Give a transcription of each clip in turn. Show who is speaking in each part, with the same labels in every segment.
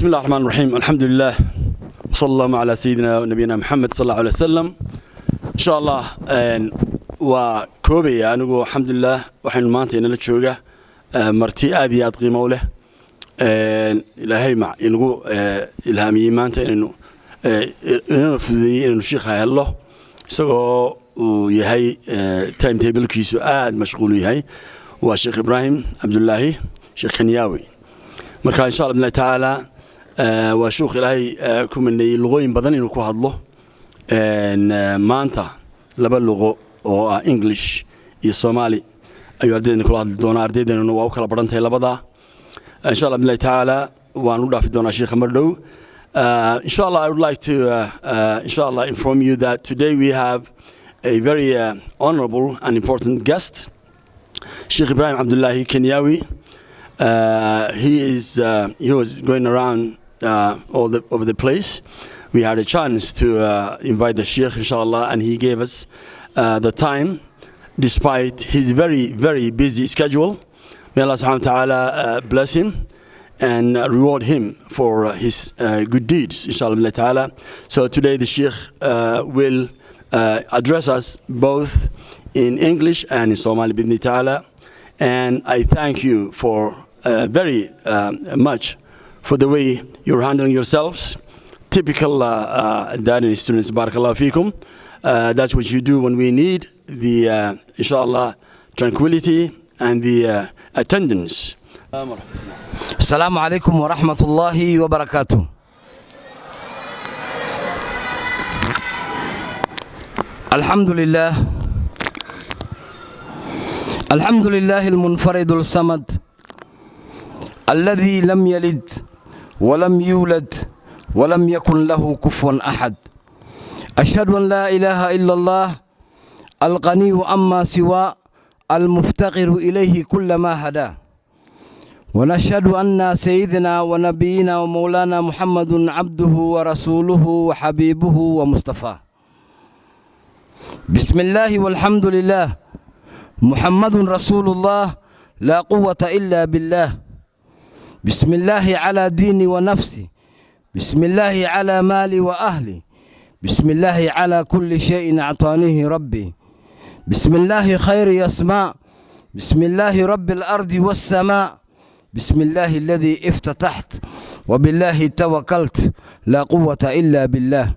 Speaker 1: بسم الله الرحمن الرحيم الحمد لله وصلى الله على سيدنا ونبينا محمد صلى الله عليه وسلم إن شاء الله وكوبي أنا الحمد لله وحين مانتي أنا لتشوجة مرتي أبي أدقي موله إلهي مع إنه إلهامي مانتي إنه إنه في إنه شيخ هاي الله سو ويهي تايم تيبل كيسو آد مشغول يهي وشيخ إبراهيم عبد الله شيخ كنياوي marka insha allah billahi tacaala waa shuukh ilaahay ku mineeyey luqooyin badan inuu ku hadlo. Maanta laba luqo oo ah english iyo soomaali ayuu ardaydan kula hadli doonaa. Ardaydanuna waa u kala baran tahay labadaa insha allah billahi tacaala waan u dhaafi doonaa sheekha mar dhow. Insha allah i would like to uh, uh, insha allah inform you that today we have a very uh, honorable and important guest. Sheikh ibrahim abdullahi kenyawi. Uh, he is uh, he was going around all the over the place. We had a chance to uh, invite the sheikh, inshallah, and he gave us uh, the time, despite his very very busy schedule. May Allah Subhanahu wa Taala uh, bless him and uh, reward him for uh, his uh, good deeds, inshallah ta'ala. So today the sheikh uh, will uh, address us both in English and in Somali bidni ta'ala. And I thank you for uh, very uh, much for the way you're handling yourselves. Typical uh, uh, Dani students, barakallahu fikum. Uh, that's what you do when we need the, uh, inshallah, tranquility and the uh, attendance.
Speaker 2: السلام عليكم ورحمة الله وبركاته الحمد لله الحمد لله المنفرد الصمد الذي لم يلد ولم يولد ولم يكن له كفوا أحد أشهد أن لا إله إلا الله الغني أما سوى المفتقر إليه كل ما هداه ونشهد أن سيدنا ونبينا ومولانا محمد عبده ورسوله وحبيبه ومصطفاه بسم الله والحمد لله محمد رسول الله لا قوة إلا بالله بسم الله على ديني ونفسي بسم الله على مالي وأهلي بسم الله على كل شيء أعطانيه ربي بسم الله خير يسمع بسم الله رب الأرض والسماء بسم الله الذي افتتحت وبالله توكلت لا قوة إلا بالله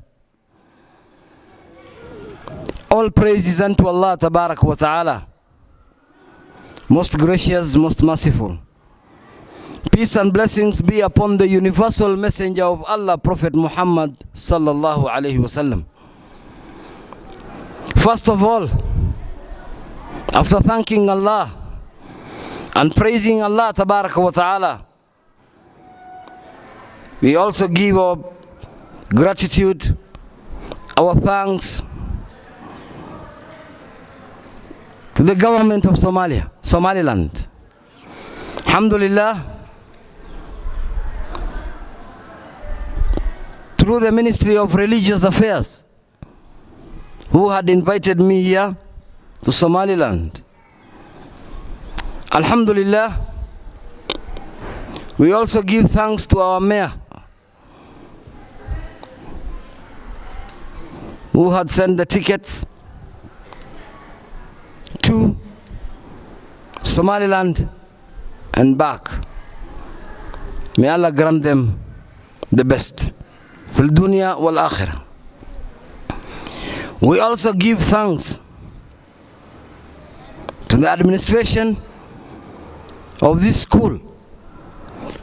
Speaker 2: All praises unto Allah Tabarak wa Ta'ala Most gracious, most merciful Peace and blessings be upon the universal messenger of Allah Prophet Muhammad Sallallahu Alaihi Wasallam First of all After thanking Allah and praising Allah Tabaraka wa Ta'ala. We also give our gratitude, our thanks to the government of Somalia, Somaliland. Alhamdulillah, through the Ministry of Religious Affairs, who had invited me here to Somaliland. Alhamdulillah, we also give thanks to our mayor who had sent the tickets to Somaliland and back. May Allah grant them the best fil dunya wal. We also give thanks to the administration of this school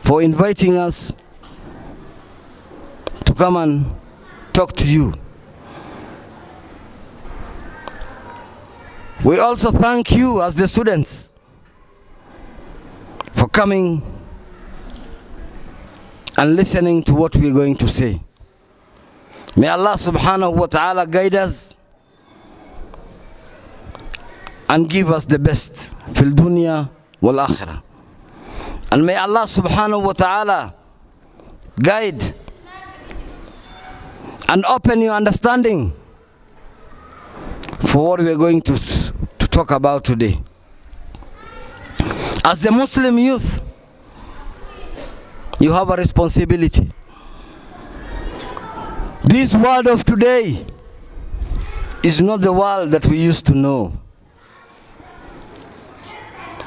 Speaker 2: for inviting us to come and talk to you. We also thank you as the students for coming and listening to what we're going to say. May Allah subhanahu wa ta'ala guide us and give us the best dunya wal akhirah. And may Allah subhanahu wa ta'ala guide and open your understanding for what we are going to, to talk about today. As the Muslim youth, you have a responsibility. This world of today is not the world that we used to know.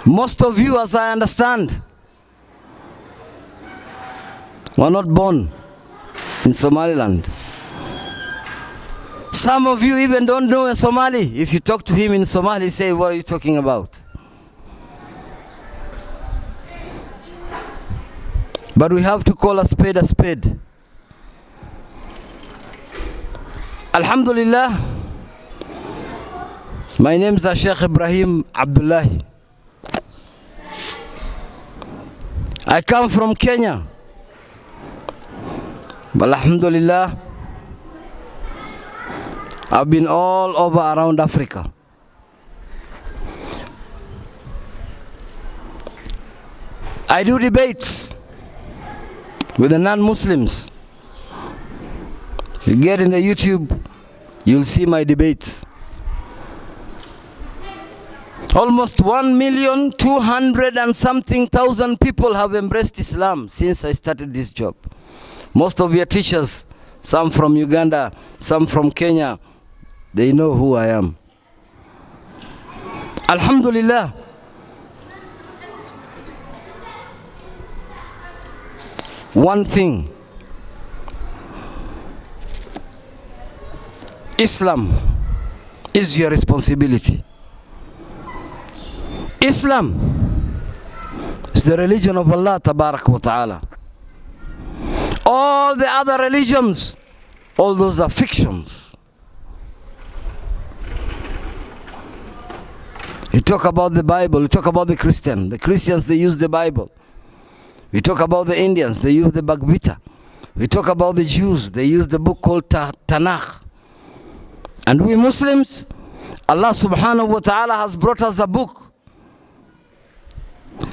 Speaker 2: Most of you, as I understand, were not born in Somaliland. Some of you even don't know a Somali. If you talk to him in Somali, say, What are you talking about? But we have to call a spade a spade. Alhamdulillah, my name is Sheikh Ibrahim Abdullahi. I come from Kenya. But Alhamdulillah, I've been all over around Africa. I do debates with the non-Muslims. You get in the YouTube, you'll see my debates. Almost one million two hundred and something thousand people have embraced Islam since I started this job. Most of your teachers, some from Uganda, some from Kenya, they know who I am. Alhamdulillah. One thing Islam is your responsibility. Islam is the religion of Allah Tabarak wa Ta'ala. All the other religions, all those are fictions. You talk about the Bible, you talk about the Christian. The Christians, they use the Bible. We talk about the Indians, they use the Bhagavad. We talk about the Jews, they use the book called Ta- Tanakh. And we Muslims, Allah subhanahu wa ta'ala has brought us a book,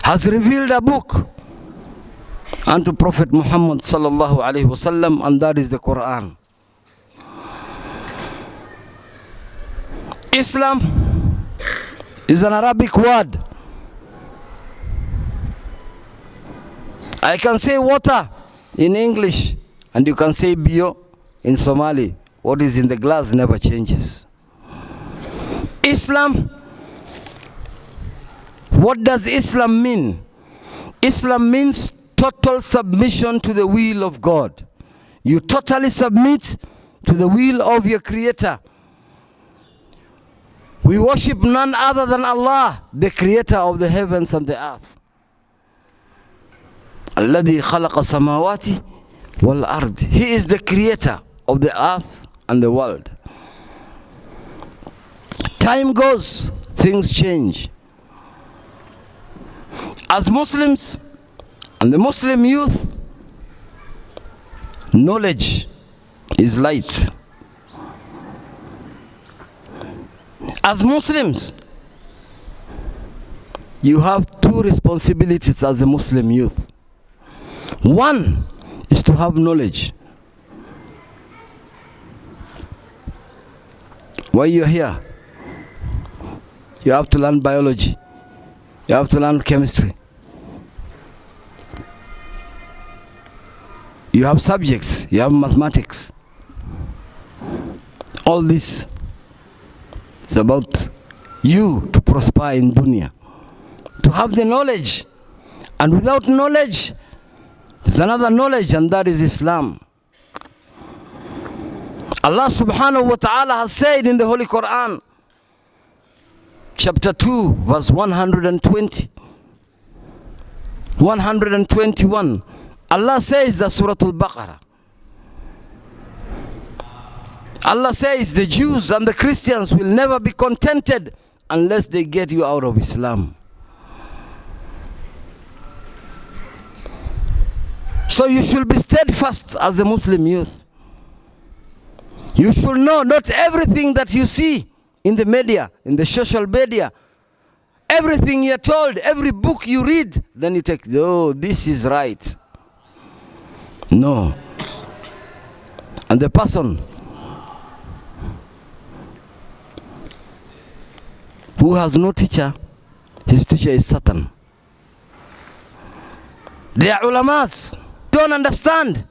Speaker 2: has revealed a book unto Prophet Muhammad sallallahu alaihi wasallam, and that is the Quran. Islam is an Arabic word. I can say water in English, and you can say bio in Somali. What is in the glass never changes. Islam, what does Islam mean? Islam means total submission to the will of God. You totally submit to the will of your Creator. We worship none other than Allah, the Creator of the heavens and the earth. الذي خلق السماوات والأرض. He is the Creator of the earth and the world. Time goes, things change. As Muslims and the Muslim youth, knowledge is light. As Muslims, you have two responsibilities as a Muslim youth. One is to have knowledge. Why you're here? You have to learn biology. You have to learn chemistry. You have subjects. You have mathematics. All this is about you to prosper in dunya. To have the knowledge. And without knowledge, there's another knowledge, and that is Islam. Allah subhanahu wa ta'ala has said in the Holy Quran, chapter 2, verse 120, 121. Allah says that Surah Al Baqarah. Allah says the Jews and the Christians will never be contented unless they get you out of Islam. So you should be steadfast as a Muslim youth. You should know not everything that you see in the media, in the social media, everything you're told, every book you read, then you take, oh, this is right. No. And the person who has no teacher, his teacher is Satan. They are ulamas. don't understand,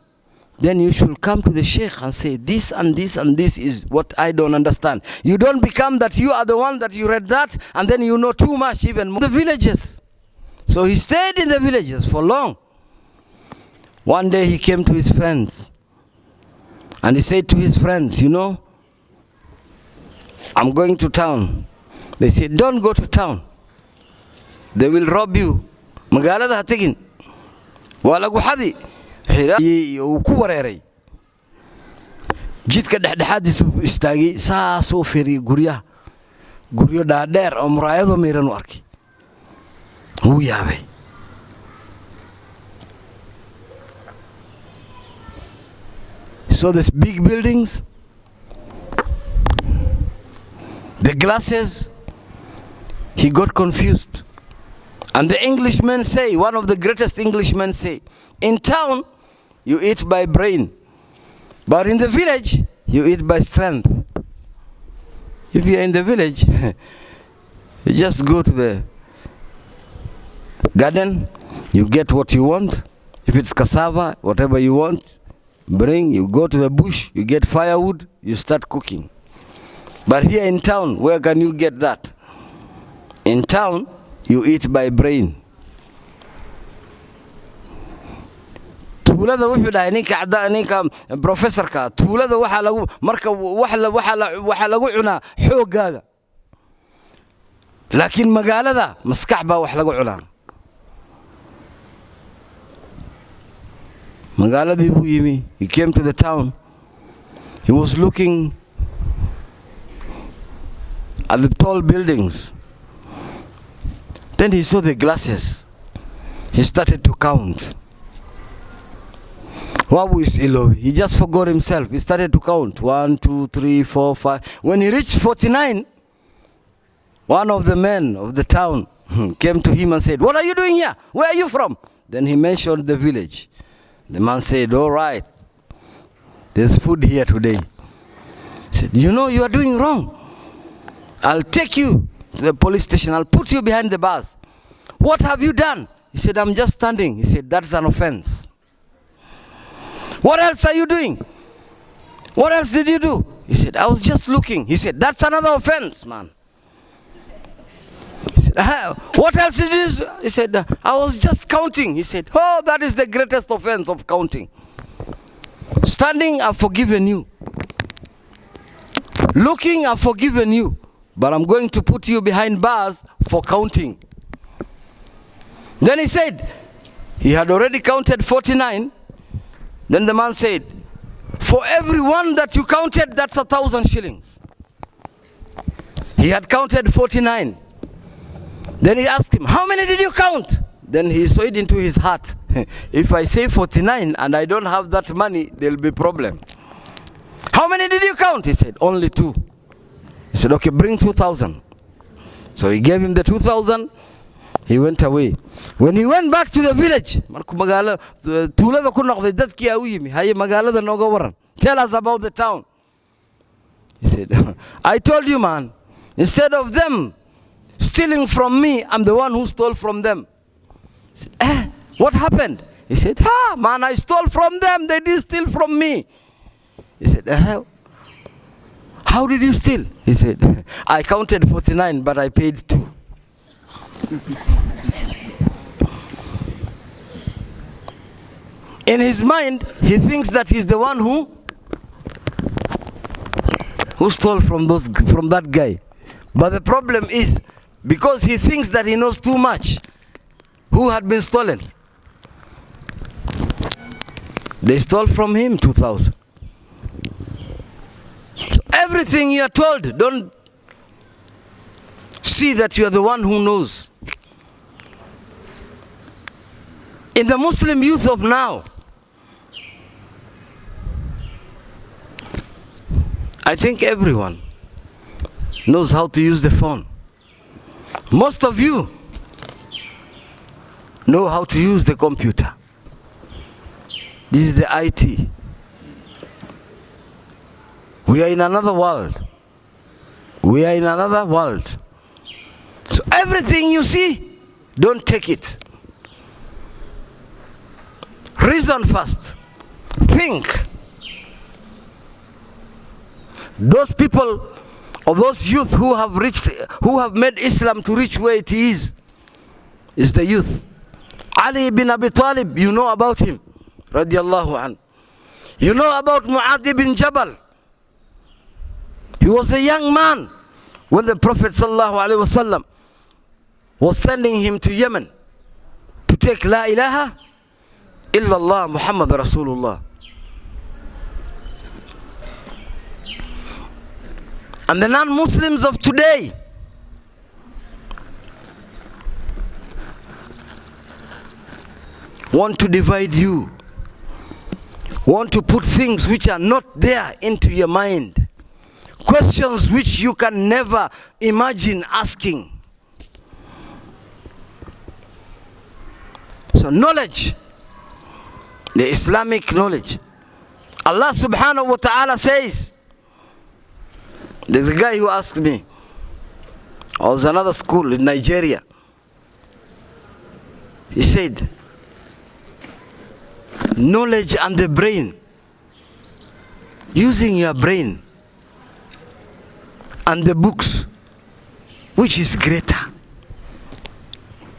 Speaker 2: then you should come to the sheikh and say, This and this and this is what I don't understand. You don't become that you are the one that you read that and then you know too much, even more. The villages. So he stayed in the villages for long. One day he came to his friends and he said to his friends, You know, I'm going to town. They said, Don't go to town. They will rob you. magaalada ha tegin waa lagu xadi uu ku wareeray. Jidka dhexdhexaadiisu istaagay saasuu fiiriyay guryaha. Guryo dhaadheer oo muraayadoo miiran u arkay. Wuu yaabay. So these big buildings, the glasses, he got confused. And the Englishmen say, one of the greatest Englishmen say, in town, you eat by brain. But in the village, you eat by strength. If you're in the village, you just go to the garden, you get what you want. If it's cassava, whatever you want, bring, you go to the bush, you get firewood, you start cooking. But here in town, where can you get that? In town, you eat by brain. Tuulada wuxuu dhahay ninka cada ninka professorka tuulada waxaa lagu marka waxaa lagu cunaa xooggaaga laakiin magaalada maskax baa wax lagu cunaa. Magaaladii buu yimi he came to the town. He was looking at the tall buildings. Then he saw the glasses. He started to count Wabu is ilobi. He just forgot himself. He started to count. One, two, three, four, five. When he reached 49, one of the men of the town hmm, came to him and said, What are you doing here? Where are you from? Then he mentioned the village. The man said, All right, there's food here today. He said, You know, you are doing wrong. I'll take you to the police station. I'll put you behind the bars. What have you done? He said, I'm just standing. He said, That's an offense. What else are you doing? What else did you do? He said, I was just looking. He said, That's another offense, man. He said, "Ah, What else did you do? He said, I was just counting. He said, Oh, that is the greatest offense of counting. Standing, I've forgiven you. Looking, I've forgiven you. But I'm going to put you behind bars for counting. Then he said, He had already counted 49. Then the man said, For every one that you counted, that's a thousand shillings. He had counted 49. Then he asked him, How many did you count? Then he saw it into his heart. if I say 49 and I don't have that money, there'll be problem. How many did you count? He said, Only two. He said, Okay, bring 2,000. So he gave him the 2,000. He went away. When he went back to the village. Tell us about the town. He said, I told you, man, instead of them stealing from me, I'm the one who stole from them. He said, eh, what happened? He said, ah, man, I stole from them. They didn't steal from me. He said, eh, how did you steal? He said, I counted 49, but I paid two. In his mind, he thinks that he's the one who who stole from those from that guy. But the problem is because he thinks that he knows too much who had been stolen. They stole from him 2000. So everything you are told, don't see that you are the one who knows. In the Muslim youth of now, I think everyone knows how to use the phone. Most of you know how to use the computer. This is the IT. We are in another world. We are in another world. So everything you see, don't take it. Reason first. Think. Those people or those youth who have reached, who have made Islam to reach where it is, is the youth. Ali ibn Abi Talib, you know about him, radiallahu an. You know about Mu'adh ibn Jabal. He was a young man when the Prophet wasallam was sending him to Yemen to take La ilaha illallah Muhammad Rasulullah. And the non-Muslims of today want to divide you, want to put things which are not there into your mind, questions which you can never imagine asking. So knowledge, the Islamic knowledge. Allah subhanahu wa ta'ala says, there's a guy who asked me, I was another school in Nigeria. He said, knowledge and the brain, using your brain and the books, which is greater?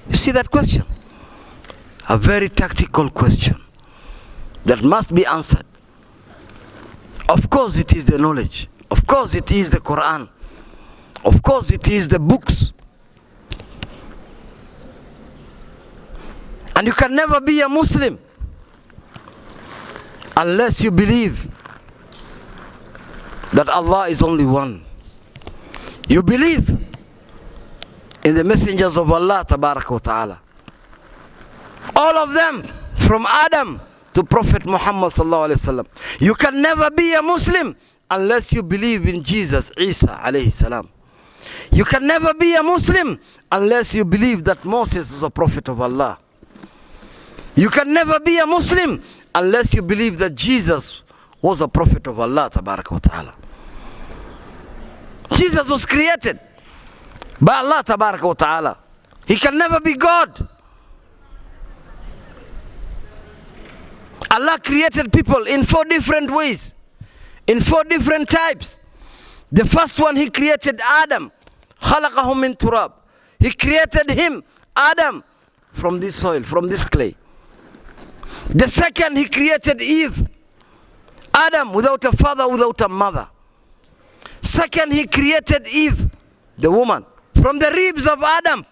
Speaker 2: You see that question? A very tactical question that must be answered. Of course, it is the knowledge. Of course, it is the Quran. Of course, it is the books. And you can never be a Muslim unless you believe that Allah is only one. You believe in the messengers of Allah ta'ala. All of them from Adam to Prophet Muhammad sallallahu. You can never be a Muslim unless you believe in Jesus, Isa alayhi salam. You can never be a Muslim unless you believe that Moses was a prophet of Allah. You can never be a Muslim unless you believe that Jesus was a prophet of Allah ta'ala. Jesus was created by Allah ta'ala. He can never be God. Allah created people in four different ways, in four different types. The first one, He created Adam. خَلَقَهُ مِن turab. He created him, Adam, from this soil, from this clay. The second, He created Eve. Adam without a father, without a mother. Second, He created Eve, the woman, from the ribs of Adam.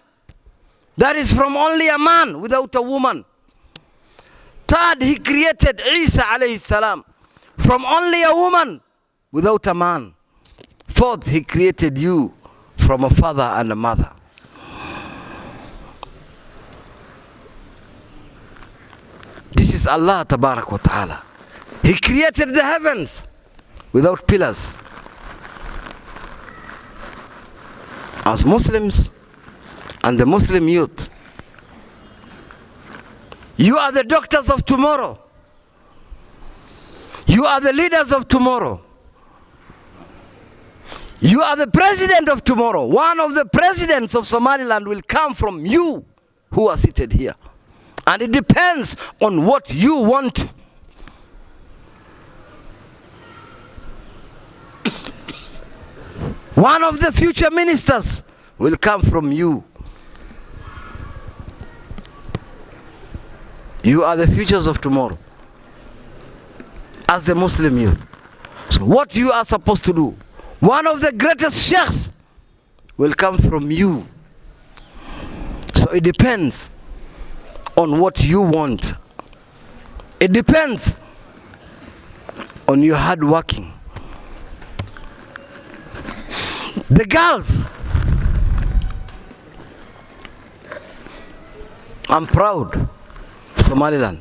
Speaker 2: That is from only a man without a woman. Third, he created Isa alayhi salam from only a woman without a man. Fourth, he created you from a father and a mother. This is Allah tabarak wa ta'ala. He created the heavens without pillars. As Muslims and the Muslim youth, you are the doctors of tomorrow. You are the leaders of tomorrow. You are the president of tomorrow. One of the presidents of Somaliland will come from you who are seated here. And it depends on what you want. One of the future ministers will come from you. You are the futures of tomorrow. As the Muslim youth. So what you are supposed to do, one of the greatest sheikhs will come from you. So it depends on what you want. It depends on your hard working. The girls, I'm proud. Somaliland.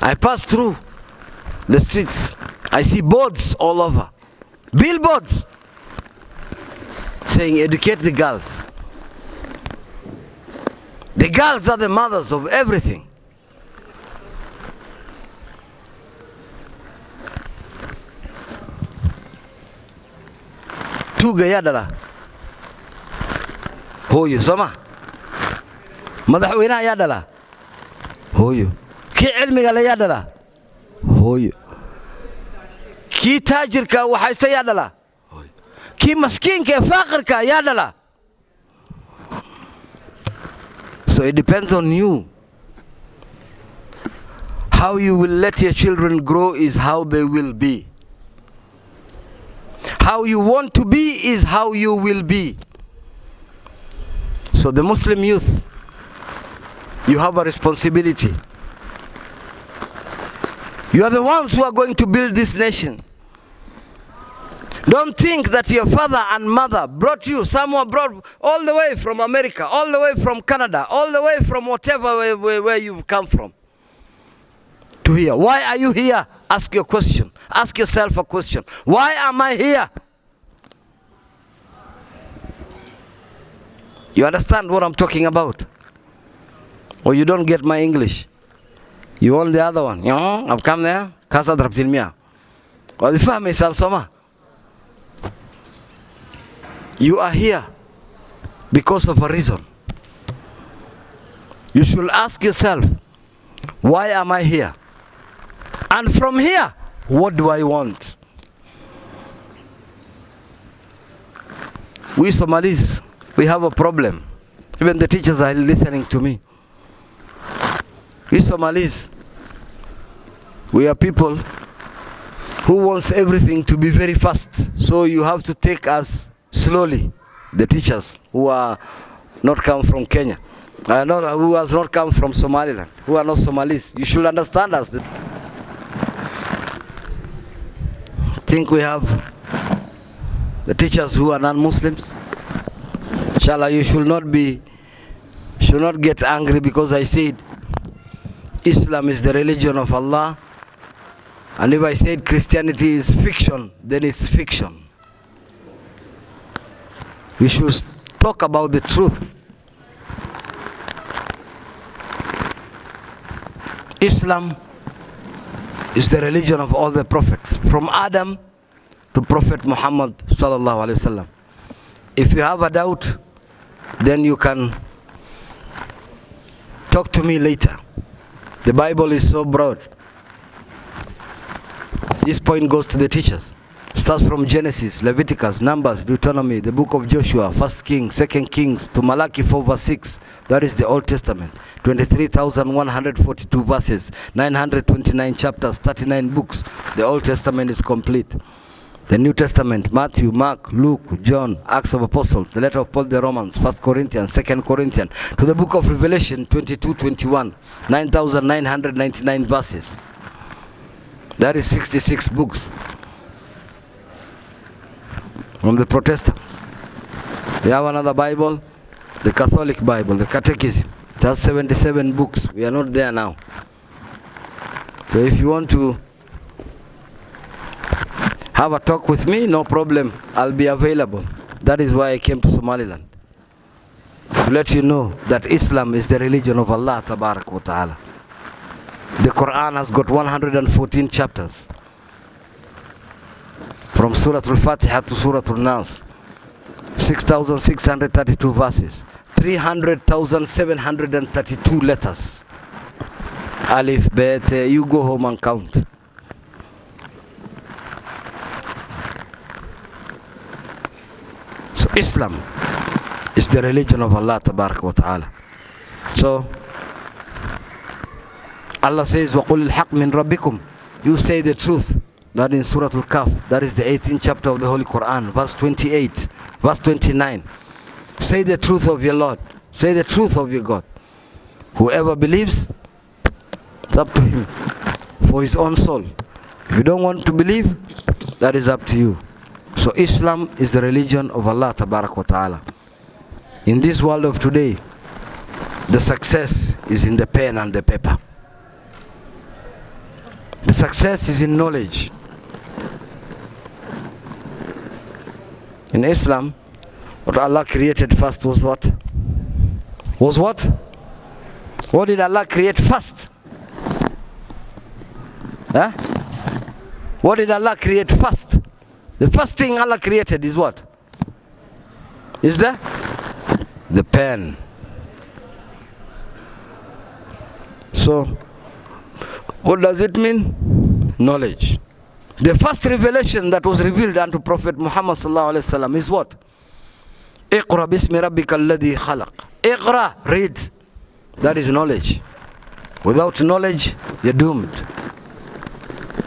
Speaker 2: I pass through the streets. I see boards all over. Billboards saying educate the girls. The girls are the mothers of everything. tuuga yaa dhala hooyo soo ma madaxweynaha yaa dhala hooyo. Kii cilmiga le yaa dhalaa hooyo. Kii taajirka waxayse yaa dhalaa kii maskiinka ee faaqirka yaa dhalaa so it depends on you. How you will let your children grow is how they will be. How you want to be is how you will be. So the muslim youth you have a responsibility you are the ones who are going to build this nation don't think that your father and mother brought you somewhere brought all the way from America, all the way from Canada, all the way from whatever where, where, you've come from to here. Why are you here? Ask your question. Ask yourself a question. Why am I here? You understand what I'm talking about? Or you don't get my English? You want the other one? You know, I've come there. Casa drabtilmia. Wadifahmi soma. You are here because of a reason. You should ask yourself, why am I here? And from here, what do I want? We Somalis, we have a problem. Even the teachers are listening to me. We Somalis, we are people who wants everything to be very fast. So you have to take us slowly. The teachers who are not come from Kenya, uh, not, who has not come from Somaliland, who are not Somalis. You should understand us. think we have the teachers who are non-Muslims. Inshallah, you should not be, should not get angry because I said Islam is the religion of Allah. And if I said Christianity is fiction, then it's fiction. We should talk about the truth. Islam is the religion of all the prophets, from Adam to Prophet Muhammad sallallahu alaihi wasallam. If you have a doubt, then you can talk to me later. The Bible is so broad. This point goes to the teachers. Starts from Genesis, Leviticus, Numbers, Deuteronomy, the book of Joshua, First Kings, Second Kings, to Malachi 4 verse 6. That is the Old Testament. 23,142 verses, 929 chapters, 39 books. The Old Testament is complete. The New Testament, Matthew, Mark, Luke, John, Acts of Apostles, the letter of Paul the Romans, First Corinthians, Second Corinthians, to the book of Revelation, 22, 21, 9,999 verses. That is 66 books from the Protestants. We have another Bible, the Catholic Bible, the Catechism. It has 77 books. We are not there now. So if you want to have a talk with me, no problem. I'll be available. That is why I came to Somaliland. To let you know that Islam is the religion of Allah Tabarak wa Ta'ala. The Quran has got 114 chapters. From Surah Al-Fatiha to Surah Al-Nas. 6,632 verses. 300,732 letters. Alif, Bet, you go home and count. So Islam is the religion of Allah wa ta'ala. So Allah says, وَقُلِ الْحَقْ You say the truth. That in Surah Al-Kahf, that is the 18th chapter of the Holy Quran, verse 28, verse 29. Say the truth of your Lord. Say the truth of your God. Whoever believes, it's up to him for his own soul. If you don't want to believe, that is up to you. So Islam is the religion of Allah Tabarak wa Ta'ala. In this world of today, the success is in the pen and the paper. The success is in knowledge. In Islam, what Allah created first was what? Was what? What did Allah create first? Huh? What did Allah create first? The first thing Allah created is what? Is there? The pen. So, what does it mean? Knowledge. The first revelation that was revealed unto Prophet Muhammad وسلم, is what? Iqra bismi rabbika alladhi khalaq. Iqra, read. That is knowledge. Without knowledge, you're doomed.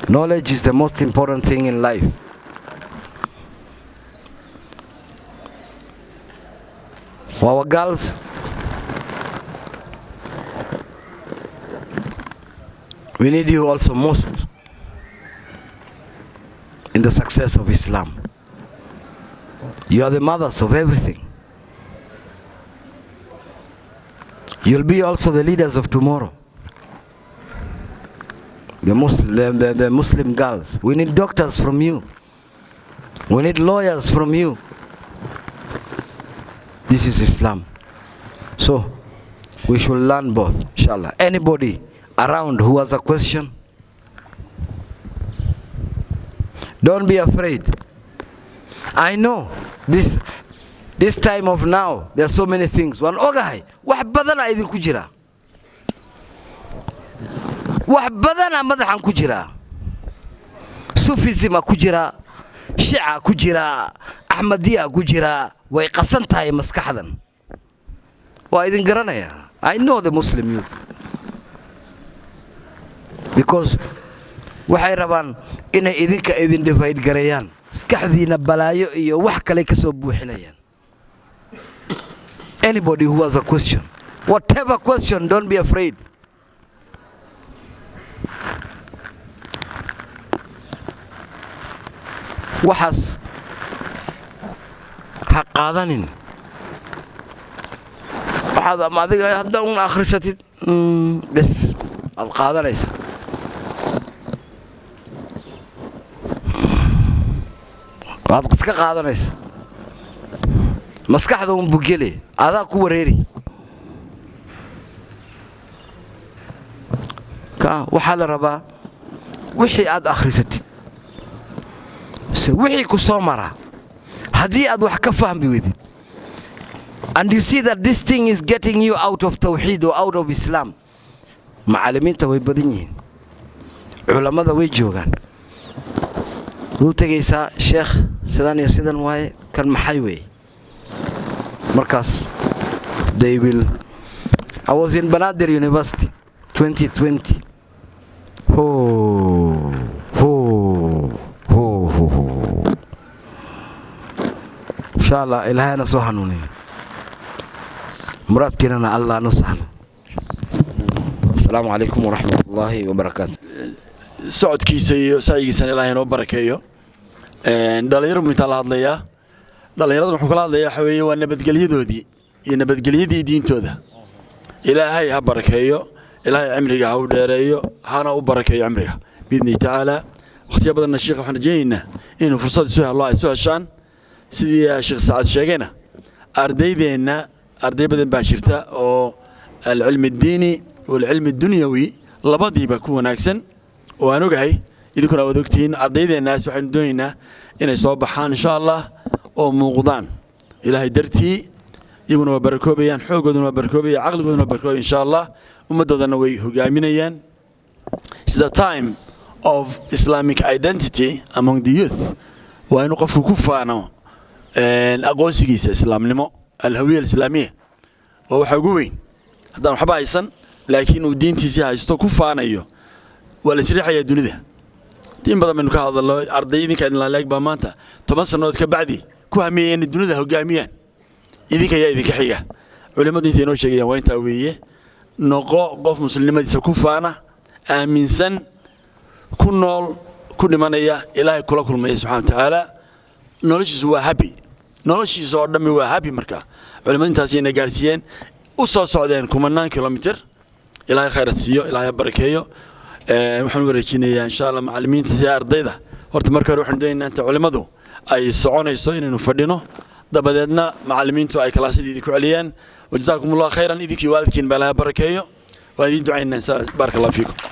Speaker 2: Knowledge is the most important thing in life. Our girls, we need you also most in the success of Islam. You are the mothers of everything. You'll be also the leaders of tomorrow. The Muslim, the, the Muslim girls. We need doctors from you. We need lawyers from you. This is Islam. So, we should learn both, inshallah. Anybody around who has a question, don't be afraid. I know this this time of now, there are so many things. Waan ogahay, wax badana idinku jira. Wax badana madaxan ku jira. Sufism ku jira, Shia ku jira, Ahmadiyya ku jira, way qasan tahay maskaxdan. Waa idin garanaya. I know the Muslim youth. Because waxay rabaan inay idinka idin divide gareeyaan. maskaxdiina balaayo iyo wax kale ka soo buuxinayaan anybody who has a question whatever question don't be afraid waxaas ha qaadanin waxaad ama adiga hadda un akhrisatid. Bes aad qaadanaysa. Waad iska qaadanaysa. Maskaxda un bugele adaa ku wareeri. Ka waxaa la rabaa wixii aad akhrisatid. Se wixii ku soo maraa haddii aad wax ka fahmi weydid and you see that this thing is getting you out of tawxiid or out of islam macallimiinta way badan yihiin culammada way joogaan. Wuu tegaysaa sheekh sidan iyo sidan waaye kan maxay weeye? Markaas they will I was in Banadir University 2020 ho insha allah ilaahayna soo hanuuniyo muraadkeenana allah nu sahlo asalaamu calaykum waraxmat ullaahi wabarakaatu
Speaker 1: socodkiisa iyo sacyigiisana ilaahay noo barakeeyo. Dhalinyaro buu intaa la hadlayaa dhallinyaradan wuxuu kala hadlayaa waxa weeye waa nabadgelyadoodii iyo nabadgelyadii diintooda. Ilaahay ha barakeeyo ilaahay cimriga ha u dheereeyo hana u barakeeyo cimriga biidnihi tacaala wakhtiya badanna sheekha waxaan rajaynaynaa inuu fursad isu helo ay isu heshaan sidii sheekh saacad sheegayna? Ardaydeenna arday badan baa jirta oo alcilmi addiini waalcilmi addunyawi labadiiba ku wanaagsan. Oo aan ogahay idinkuna waad ogtihiin ardaydeennaas waxaynu doonaynaa inay soo baxaan insha allah oo muuqdaan. Ilaahay dartii iyaguna waa barakoobayaan xooggooduna waa barakoobaya caqligooduna waa barakoobaya insha allah. Ummaddoodana way hogaaminayaan. The time of islamic identity among the youth. Waa inuu qofku ku faano aqoonsigiisa islaamnimo alhawiya alislaamiya waa waxa ugu weyn. Haddaan waxba haysan laakiin uu diintiisii haysto ku faanayo waa la isriixayaa dunida. In badan baynu ka hadalno arday idinka idinlaaleeg baa maanta. Toban sannadood ka bacdi ku hamiyaya inay dunida hogaamiyaan. Idinka ayaa idinka xiga. Culimmadu intay inoo sheegayaan waa intaa weeye. Noqo qof muslimnimadiisa ku faana aaminsan ku nool ku dhimanaya ilaahay kula kulmaya subxana wa tacaala. Noloshiisu waa habi noloshiisa oo dhammi waa habi marka. Culimmadu intaasayna gaarsiiyeen u soo socdeen kumanaan kilomitir. Ilaahay khayra siiyo ilaahay barakeeyo waxaan u wareejinayaa insha allah macallimiinta si ardayda. Horta marka hore waxaan doonaynaa inta culimmadu ay soconayso inaynu fadhino. Dabadeedna macallimiintu ay kalaasyada idinku celiyaan wajazaakum allah khayran idinkii waalidkiin baa ilaahay barakeeyo waan idiin ducaynaa baaraka allah fiikum